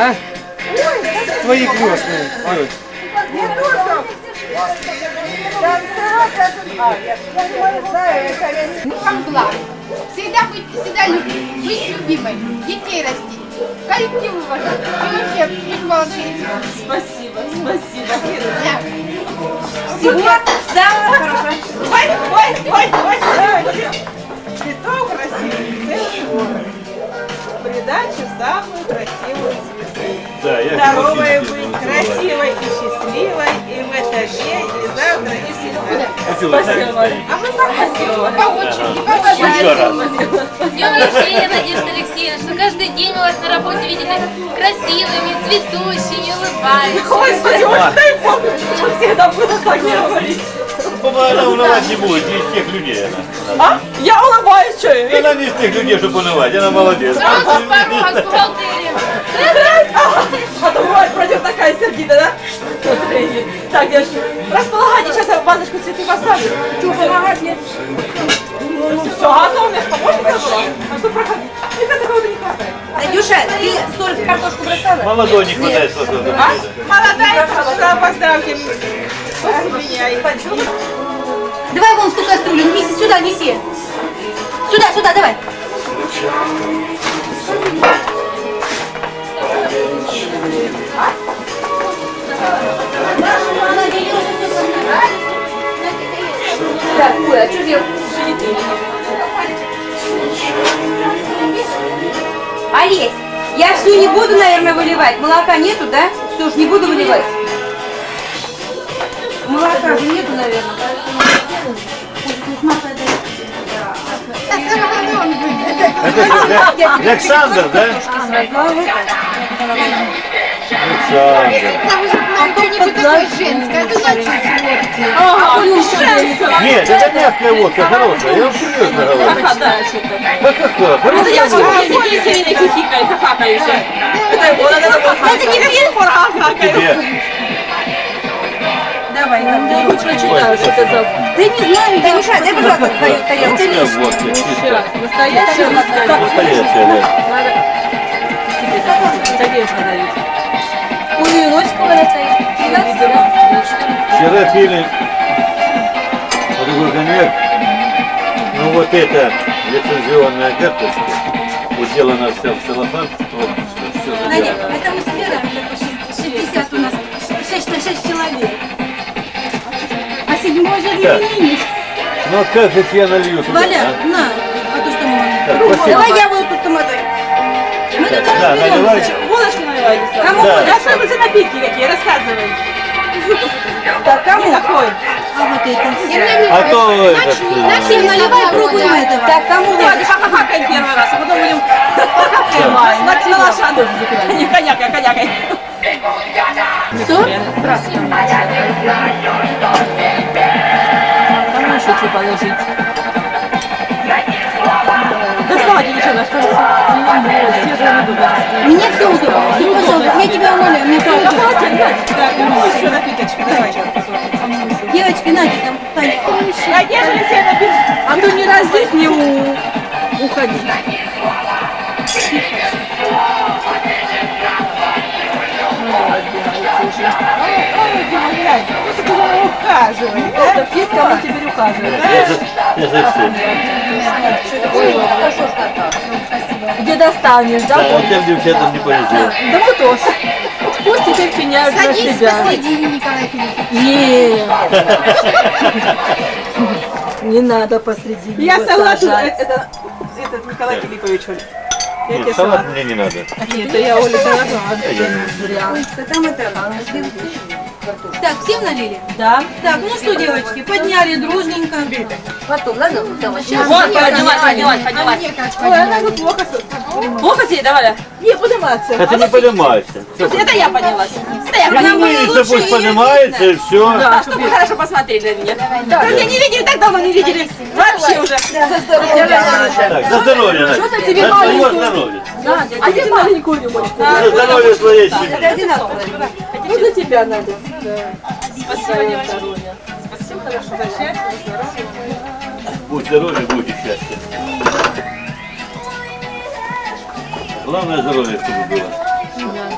А? Твои крестные. Как благ. Всегда быть, всегда любить, быть любимой, детей растить, коллектив уважать. И вообще, быть молодцы. Спасибо, спасибо. Всего самого хорошего. Здоровой быть, красивой и счастливой, и в этаже, и завтра, и всегда. Так Спасибо. А мы спасибо. По очереди, по Еще раз. С днем рождения, Надежда Алексеевна, что каждый день мы вас на работе видели красивыми, цветущими, улыбаетесь. Ой, спасибо, дай Бог, чтобы всегда было так говорить. По-моему, она унывать не будет, не из тех людей она. А? Я улыбаюсь, что я? Она не из тех людей, чтобы унывать, она молодец. Сразу с порога, с бухгалтерии. А то бывает, пройдет такая сердитая, да? Так, девочки, располагайте, сейчас я вазочку цветы поставлю. Чего помогать мне? Ну, ну все, готово, у меня помощница была. А что проходи? Мне кажется, кого-то не хватает. Надюша, ты соль в картошку бросала? Молодой не хватает сладкого А? Молодая, пожалуйста, поздравьте меня. и Давай вон в ту кастрюлю, неси сюда, неси. Сюда, сюда, давай. Олесь, я все не буду, наверное, выливать. Молока нету, да? Все ж не буду выливать. Молока же нету, наверное. Это Александр, да? Александр. Что-нибудь такое женское, это значит Нет, это мягкая водка, хорошая. Я вам серьезно говорю. Да какая? Хорошая водка. Это не пир, Тебе. Давай, Я хоть прочитаю, что это за Да не знаю, Танюша, дай, пожалуйста, твою тарелку. Русская водка, чистая. настоящая Настоящая, Ой, и носик у меня стоит. Вчера пили вот такой коньяк. Ну вот это лицензионная карточка. Уделана вся в целлофан. Вот, все Надя, заделано. это мы собираемся по 60 у нас. 6 на 6 человек. А седьмой же Так. именинник. Ну как же я налью туда? Валя, а? на, а то что мы Так, можем. Давай я буду тут томатой. Мы тут Да, наливай. разберемся. Водочку наливайте. Кому? Да. А что это за напитки какие? Рассказывай. Так, кому? Какой? А вот это. А то этот... Начали э, Наливай, пробуем этого. Так, кому? Давайте пока-какаем первый раз, а потом будем покакаем. На, на лошаду. Не коньяк, коньяк. Что? Кому еще что положить? Доставайте девчонок, рыба. Мне все удобно. Все, пожалуйста, я тебя умоляю. Мне все удобно. Так, ну еще напиточку, давайте. Девочки, Надя, там Таня. Надежда Алексеевна, бежи. А то не раз здесь не у... уходи. Ухаживай, да? Есть кому теперь ухаживать, всем. Где достанешь, Да, а тем девчатам не повезло. Да мы тоже. Пусть теперь пеняют на Садись себя. посреди, Николай Филиппович. Нет. Не надо посреди Я салат, это, этот Николай Филиппович, Нет, салат. салат мне не надо. Нет, это я Оля дала. Зря. Там это... Так, всем налили? Да. Так, ну что, девочки, подняли дружненько. Потом, ладно? Давай. Вот, поднялась, поднялась, поднялась. Ой, она тут плохо. Плохо тебе, давай. Не, подниматься. Это не поднимайся. Это я поднялась. Это я поднялась. Поднимайся, пусть поднимается и все. Да, чтобы вы хорошо посмотрели на меня. Да, меня не видели, так давно не видели. Вообще уже. За здоровье. За здоровье. Что-то тебе маленькую. здоровье. Надя, а где маленькую рюмочку? За здоровье твоей семьи. Ну, для тебя, Надя. Да. Спасибо. Здоровья. Спасибо. Хорошо. Счастья, здоровья. Будь здоровье, будет счастье. Главное здоровье, чтобы было. Да.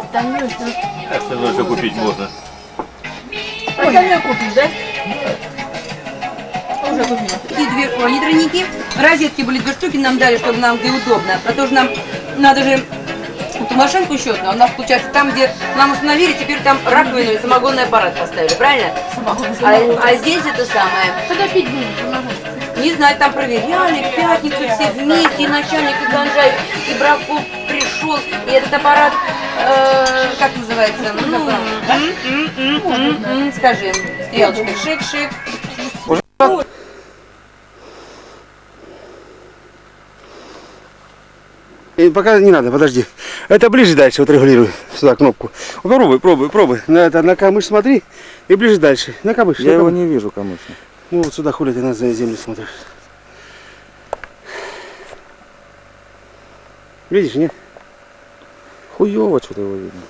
Остальное все. Остальное все купить можно. Остальное купить, да? И две, о, не. Розетки были две штуки нам дали, чтобы нам где удобно. А потому что нам надо же эту машинку еще одну. У нас получается там, где нам установили, теперь там раковину и самогонный аппарат поставили, правильно? А, а здесь это самое. Когда пить будем? Не знаю, там проверяли, в пятницу все вместе, и начальник, и Ганжай, и Браков пришел, и этот аппарат, э, как называется, ну, скажи, стрелочкой, шик-шик. И пока не надо, подожди. Это ближе дальше, вот регулируй сюда кнопку. Попробуй, пробуй, пробуй. На, это, на камыш смотри и ближе дальше. На камыш. Я на его камыш. не вижу, конечно. Ну вот сюда хули ты на землю смотришь. Видишь, нет? Хуёво что-то его видно.